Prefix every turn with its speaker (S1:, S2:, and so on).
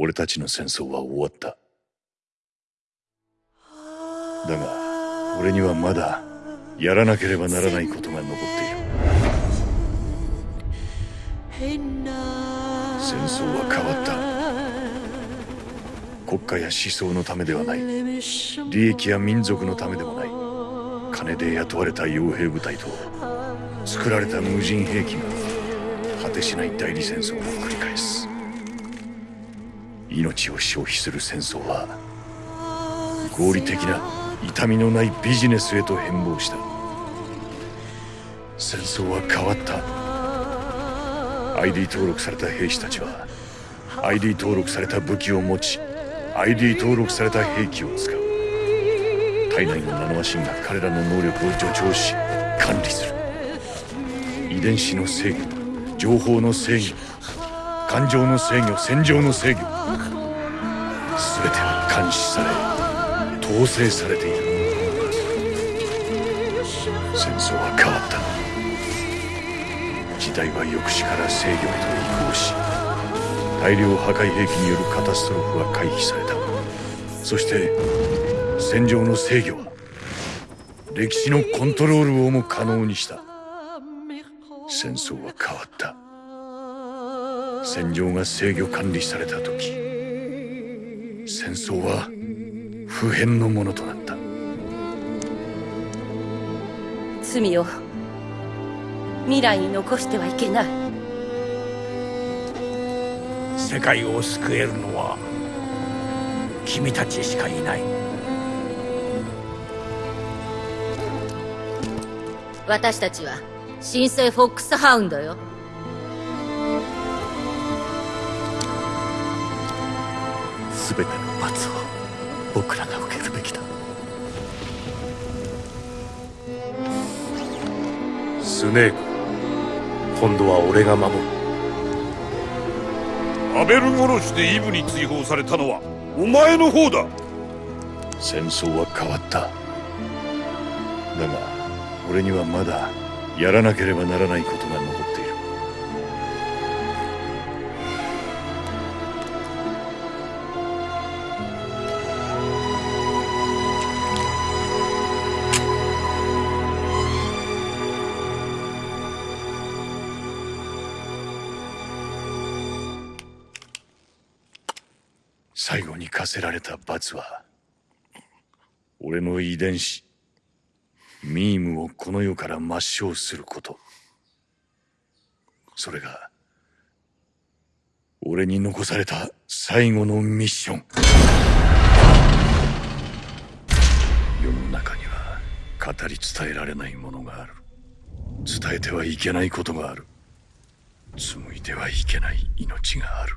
S1: 俺たちの戦争は終わった。だが俺にはまだやらなければならないことが残っている。戦争は変わった。国家や思想のためではない。利益や民族のためでもない。金で雇われた傭兵部隊と作られた無人兵器が果てしない代理戦争を繰り返す命を消費する戦争は合理的な痛みのないビジネスへと変貌した。戦争は変わった。ID 登録された兵士たちは ID 登録された武器を持ち ID 登録された兵器を使う。体内のナノマシンが彼らの能力を助長し管理する。遺伝子の制御情報の制御感情の制御戦場の制御。全ては監視され統制されている。戦争は変わった。時代は抑止から制御へと移行し大量破壊兵器によるカタストロフは回避された。そして戦場の制御は歴史のコントロールをも可能にした。戦争は変わった。戦場が制御管理された時戦争は普遍のものとなった。
S2: 罪を未来に残してはいけない。
S3: 世界を救えるのは君たちしかいない。
S2: 私たちは新生フォックスハウンドよ
S3: 全ての罰を僕らが受けるべきだ。
S4: スネーク今度は俺が守る。
S5: アベル殺しでイブに追放されたのはお前の方だ。
S1: 戦争は変わった。だが俺にはまだやらなければならないことが最後に課せられた罰は俺の遺伝子ミームをこの世から抹消すること。それが俺に残された最後のミッション。世の中には語り伝えられないものがある。伝えてはいけないことがある。紡いではいけない命がある。